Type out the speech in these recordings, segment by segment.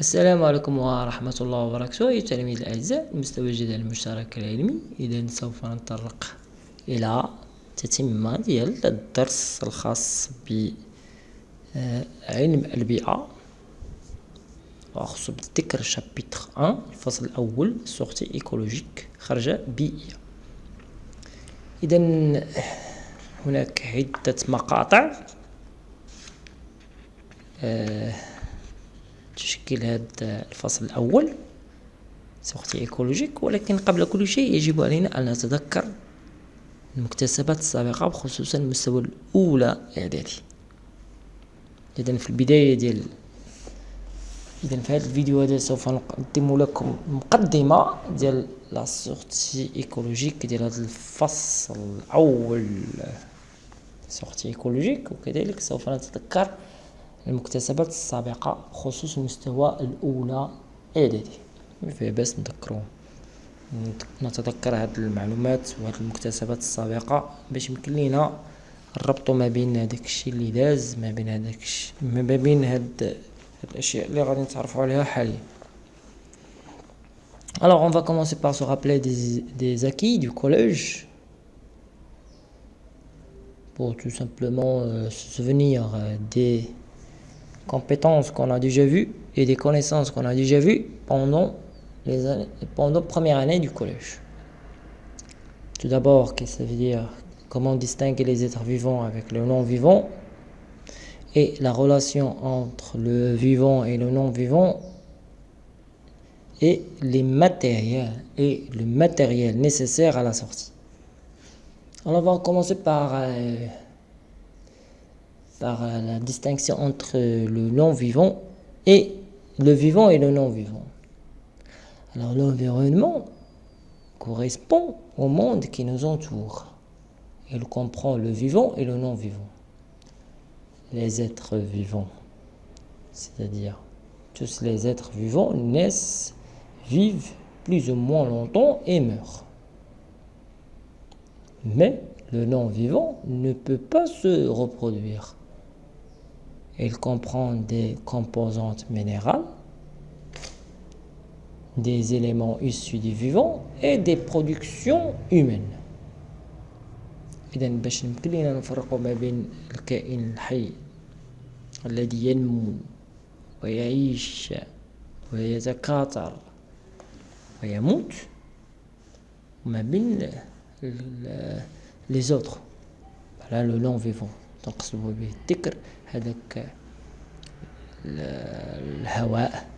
السلام عليكم ورحمة الله وبركاته. أيها التلاميذ الأعزاء المستوى الجديد المشترك العلمي إذا سوف نتطرق إلى تتمة ديال الدرس الخاص بعلم البيئة. وأخص بالذكر شابيتر 1 الفصل الأول سورتي إيكولوجيك خرجة بيئية. إذا هناك عدة مقاطع. آه تشكل هذا الفصل الأول. سوختي إيكولوجيك ولكن قبل كل شيء يجب علينا أن نتذكر المكتسبات السابقة بخصوصا المستوى الأولى إعدادي. إذا في البداية ديال إذا في هذا الفيديو هذا سوف نقدم لكم مقدمة ديال لا سورتي إيكولوجيك ديال هذا الفصل الأول. سورتي إيكولوجيك وكذلك سوف نتذكر المكتسبات السابقة بخصوص المستوى الأولى إعدادي. فيه باس نذكرو نتذكر هاد المعلومات وهاد المكتسبات السابقة باش يمكن لينا نربطو ما بين هداك الشيء اللي داز ما بين هداك ما بين هاد, هاد الأشياء اللي غادي نتعرفو عليها حاليا. Alors, on va commencer par se rappeler des, des acquis du collège. Pour tout simplement euh, se souvenir euh, des compétences qu'on a déjà vues et des connaissances qu'on a déjà vues pendant les pendant première année du collège. Tout d'abord, qu'est-ce que ça veut dire? Comment distinguer les êtres vivants avec le non-vivant et la relation entre le vivant et le non-vivant et les matériels et le matériel nécessaire à la sortie. Alors on va commencer par euh, par euh, la distinction entre le non-vivant et le vivant et le non-vivant. Alors l'environnement correspond au monde qui nous entoure. Il comprend le vivant et le non-vivant. Les êtres vivants, c'est-à-dire tous les êtres vivants naissent, vivent plus ou moins longtemps et meurent. Mais le non-vivant ne peut pas se reproduire. Il comprend des composantes minérales, des éléments issus du vivant et des productions humaines. إذا باش يمكن لنا نفرق ما بين الكائن الحي الذي ينمو ويعيش ويتكاثر ويموت وما بين les autres voilà le non vivant تنقصد به الذكر هذاك الهواء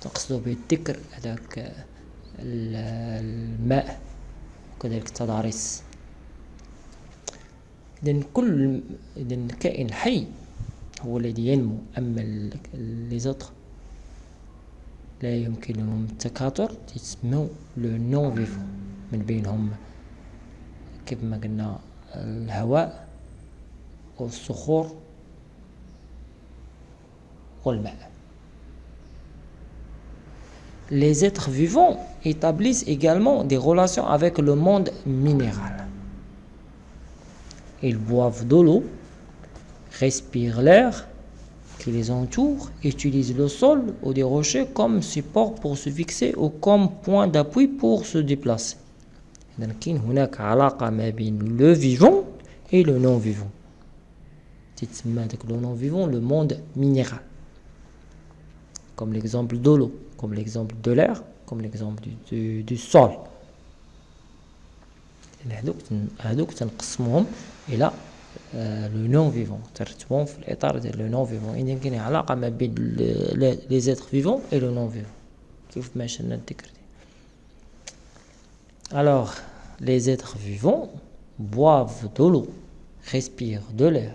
تقصد به الذكر هذاك الماء وكذلك التضاريس. إذا كل إذا الكائن الحي هو الذي ينمو أما لي زوتر لا يمكنهم التكاثر يسموا لو نون فيفون من بينهم كيف ما قلنا الهواء والصخور Les êtres vivants établissent également des relations avec le monde minéral. Ils boivent de l'eau, respirent l'air qui les entoure, utilisent le sol ou des rochers comme support pour se fixer ou comme point d'appui pour se déplacer. Donc, il y a le vivant et le non-vivant. le monde minéral. Comme l'exemple de l'eau, comme l'exemple de l'air, comme l'exemple du, du, du, sol. Et là, le non-vivant. Le non-vivant. Il y a une relation les êtres vivants et le non-vivant. Alors, les êtres vivants boivent de l'eau, respirent de l'air,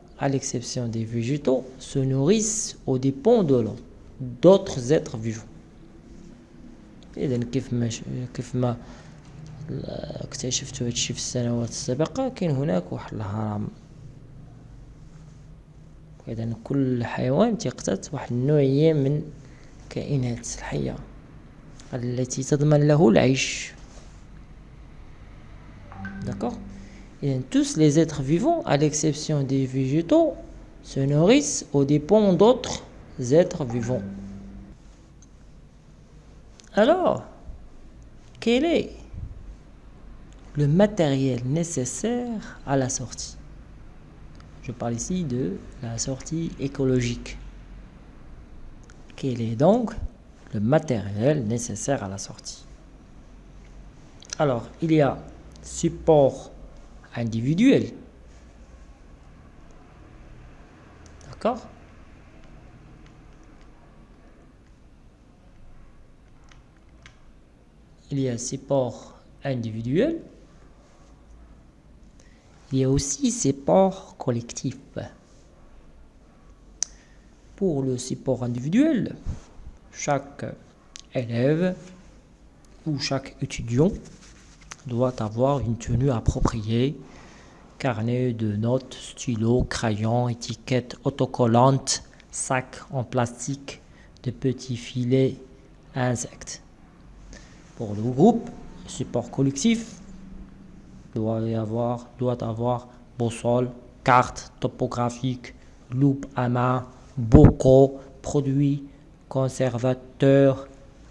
à l'exception des végétaux, se nourrissent aux dépens de l'autre, d'autres êtres vivants. اذا كيف ما كيف ما اكتشفت هادشي في السنوات السابقة كاين هناك واحد الهرم اذا كل حيوان تيقتات واحد النوعية من الكائنات الحية التي تضمن له العيش Tous les êtres vivants, à l'exception des végétaux, se nourrissent aux dépens d'autres êtres vivants. Alors, quel est le matériel nécessaire à la sortie? Je parle ici de la sortie écologique. Quel est donc le matériel nécessaire à la sortie? Alors, il y a support individuel. D'accord? Il y a support individuel. Il y a aussi support collectif. Pour le support individuel, chaque élève ou chaque étudiant doit avoir une tenue appropriée, carnet de notes, stylo, crayon, étiquette autocollante, sac en plastique, de petits filets insectes. Pour le groupe, support collectif doit avoir, doit avoir boussole, carte topographique, loupe à main, bocaux, produits, conservateurs,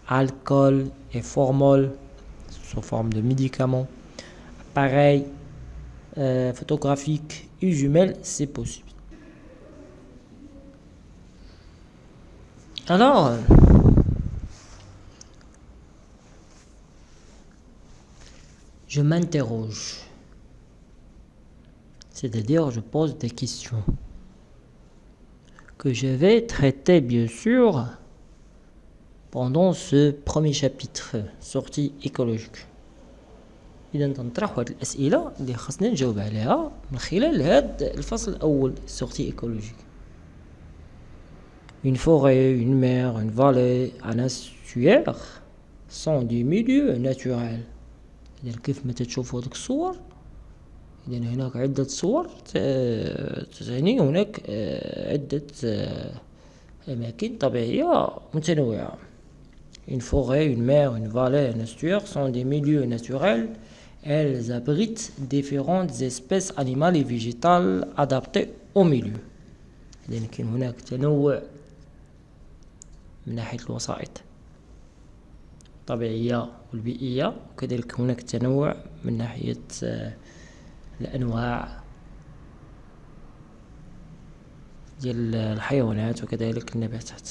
alcool et formol, sous forme de médicaments, appareil euh, photographique et c'est possible. Alors, je m'interroge, c'est-à-dire je pose des questions que je vais traiter bien sûr pendant ce premier chapitre sortie écologique. اذا تنطرح واحد الأسئلة اللي خاصنا نجاوب عليها من خلال هاد الفصل الأول sortie écologique. Une forêt une mer une vallée un estuaire sont des milieux naturels. اذا كيف ما تشوفوا هذوك الصور؟ اذا هناك عدة صور تعني هناك آه، عدة آه، أماكن طبيعية متنوعة. Une forêt, une mer, une vallée, un estuaire sont des milieux naturels. Elles abritent différentes espèces animales et végétales adaptées au milieu. كاين هناك تنوع من ناحية الوسائط الطبيعية والبيئية وكذلك هناك تنوع من ناحية الأنواع ديال الحيوانات وكذلك النباتات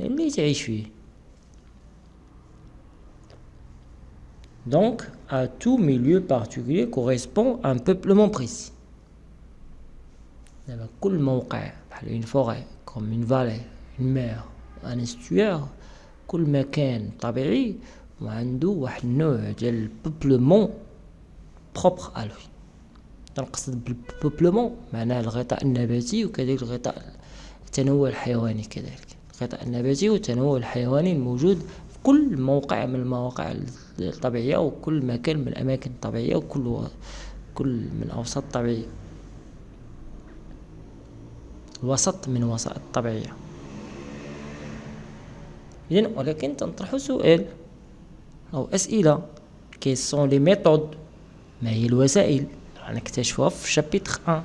اللي Donc, à tout milieu particulier correspond un peuplement précis. une forêt comme une vallée une mer un estuaire كل مكان طبيعي وعنده واحد النوع ديال البوبلمون بروبر ا لوي تنقصد بالبوبلمون معناه الغطاء النباتي وكذلك الغطاء التنوع الحيواني كذلك الغطاء النباتي والتنوع الحيواني الموجود في كل موقع من المواقع الطبيعية وكل مكان من الأماكن الطبيعية وكل كل من أوساط طبيعية. وسط من وسائط طبيعية. إذن ولكن تنطرح سؤال أو أسئلة. كي سون لي ميثود ما هي الوسائل؟ نكتشفوها في شابيتر 1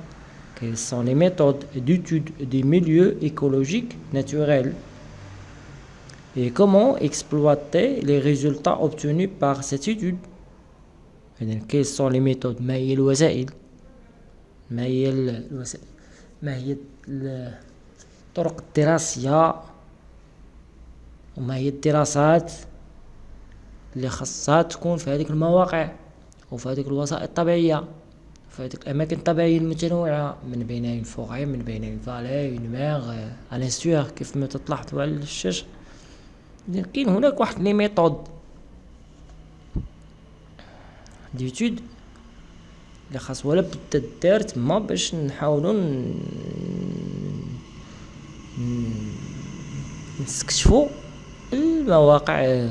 Quelles sont les méthodes d'étude des milieux écologiques naturels et comment exploiter les résultats obtenus par cette étude quelles sont les méthodes? ما هي الوسائل ما هي الوسائل ما هي الطرق الدراسية هي الدراسات اللي خاصها تكون في هذيك المواقع وفي هذيك الوسائط الطبيعية في هذيك الأماكن الطبيعية المتنوعة من بينها فوغي من بينها فالي اون ميغ ان سور كيف ما تلاحظوا على الشاشة كاين هناك واحد لي ميثود. ديتود اللي خاص ولا بدا دار تما باش نحاولو نستكشفو المواقع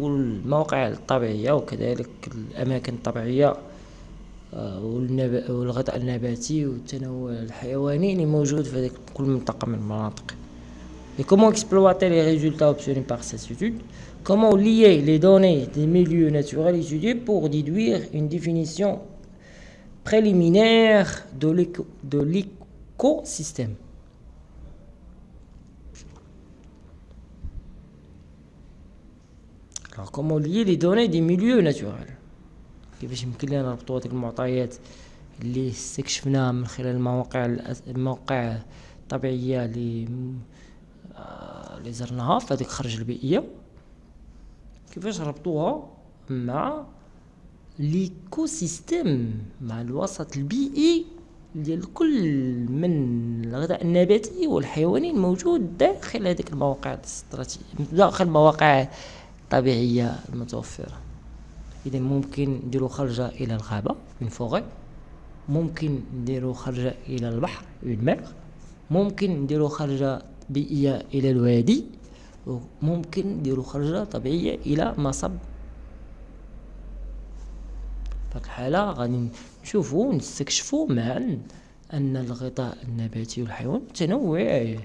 والمواقع الطبيعية وكذلك الأماكن الطبيعية والغذاء النباتي والتنوع الحيواني اللي موجود في كل منطقة من المناطق. Et comment exploiter les résultats obtenus par cette étude Comment lier les données des milieux naturels étudiés pour déduire une définition préliminaire de l'écosystème Alors comment lier les données des milieux naturels كيفاش يمكن لنا نربطوا هذيك المعطيات اللي استكشفناها من خلال المواقع المواقع الطبيعيه اللي اللي زرناها في هذيك الخرج البيئية. كيفاش ربطوها مع ليكو سيستيم مع الوسط البيئي ديال كل من الغذاء النباتي والحيواني الموجود داخل هذيك المواقع الاستراتيجية داخل المواقع الطبيعية المتوفرة. إذا ممكن نديرو خرجة إلى الغابة من فوغي ممكن نديرو خرجة إلى البحر من ممكن نديرو خرجة بيئية إلى الوادي وممكن نديرو خرجة طبيعية إلى مصب في الحالة غادي نشوفو نستكشفو معا أن الغطاء النباتي والحيوان متنوع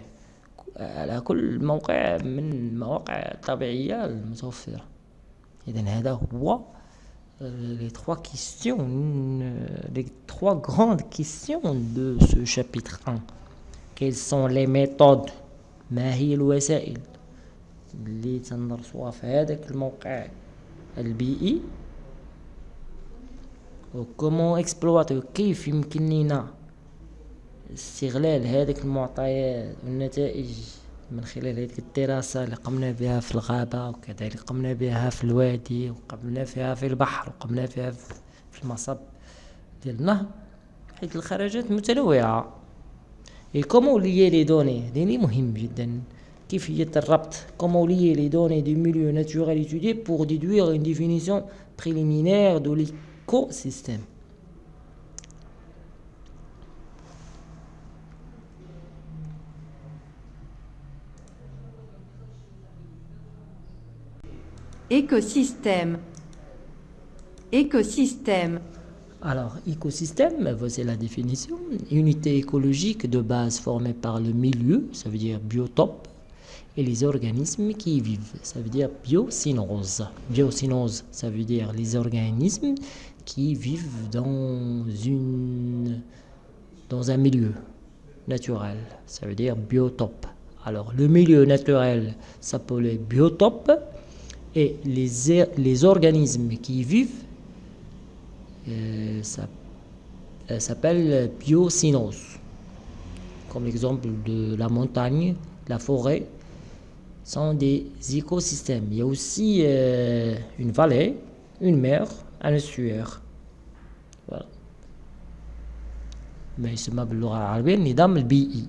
على كل موقع من المواقع الطبيعية المتوفرة إذا هذا هو les trois questions, les trois grandes questions de ce chapitre 1. Quelles sont les méthodes ما هي الوسائل اللي تندرسوها في هذاك الموقع؟ البيئي وكومون اكسبلواتي كيف يمكن لنا استغلال هذيك المعطيات والنتائج من خلال هذه الدراسة اللي قمنا بها في الغابة وكذلك قمنا بها في الوادي وقمنا فيها في البحر وقمنا فيها في المصب ديال النهر حيث الخرجات متنوعة. اي كومون ليي لي دوني هذه مهم جدا كيفية الربط كومون ليي لي دوني دي ميليو ناتورال ايتودي بور ديدوير اون ديفينيسيون بريليمينير دو ليكو سيستيم Écosystème. Écosystème. Alors, écosystème, voici la définition. Unité écologique de base formée par le milieu, ça veut dire biotope, et les organismes qui y vivent, ça veut dire biocynose. Biocynose, ça veut dire les organismes qui vivent dans, une, dans un milieu naturel, ça veut dire biotope. Alors, le milieu naturel s'appelait biotope et les, les organismes qui y vivent euh, ça, euh, s'appellent biocynose. Comme l'exemple de la montagne, la forêt, sont des écosystèmes. Il y a aussi euh, une vallée, une mer, un estuaire. Voilà. ما يسمى باللغة العربية النظام البيئي